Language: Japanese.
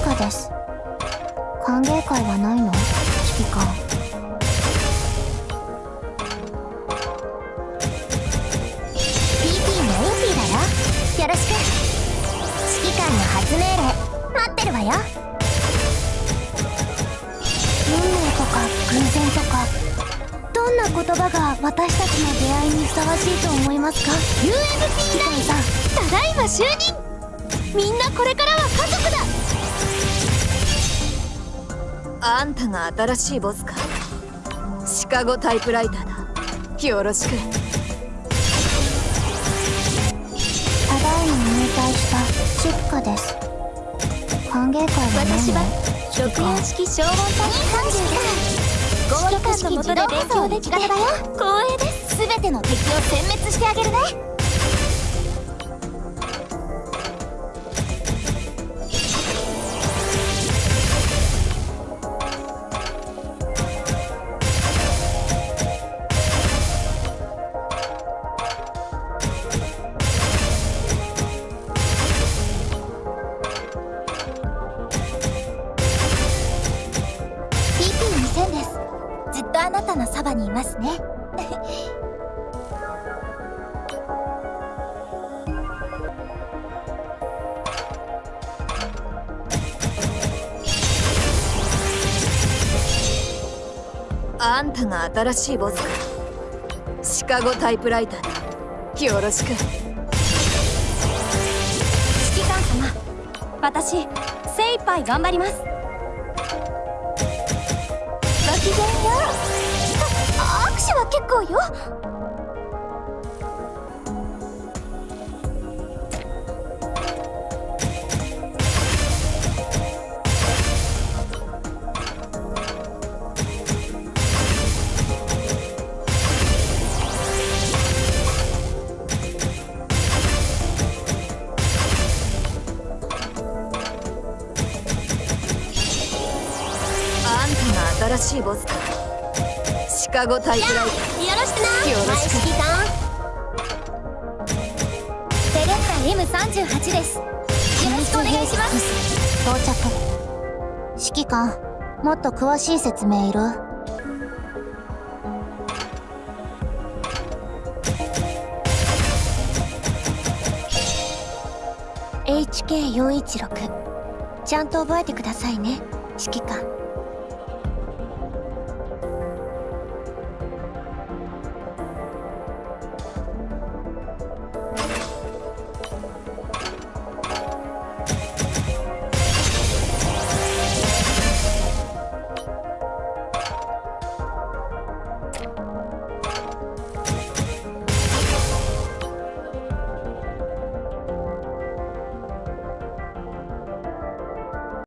です。歓迎会はないの？指揮官 PP のインフィだよ。よろしく。指揮官の初命令待ってるわよ。運命とか偶然とかどんな言葉が私たちの出会いにふさわしいと思いますか？UMP ラインさんただいま就任。みんなこれからは家族だ。あんたが新しいボスか？シカゴタイプライターだ。よろしく。ただいま入隊したシッカです。歓迎会はない私はの六四式消防隊30だ合理官のもとで勉強できればよ。光栄です。全ての敵を殲滅してあげるねです。ずっとあなたのそばにいますね。あんたが新しいボスか。シカゴタイプライターだ。よろしく。指揮官様私精一杯頑張りますごきげんよう握手は結構よ。んたが新しいボスかシカゴタイプライターよろしく。なよろしく指揮官セレッタ M38 です。よろしくお願いします。到着。指揮官もっと詳しい説明いる？HK416 ちゃんと覚えてくださいね。指揮官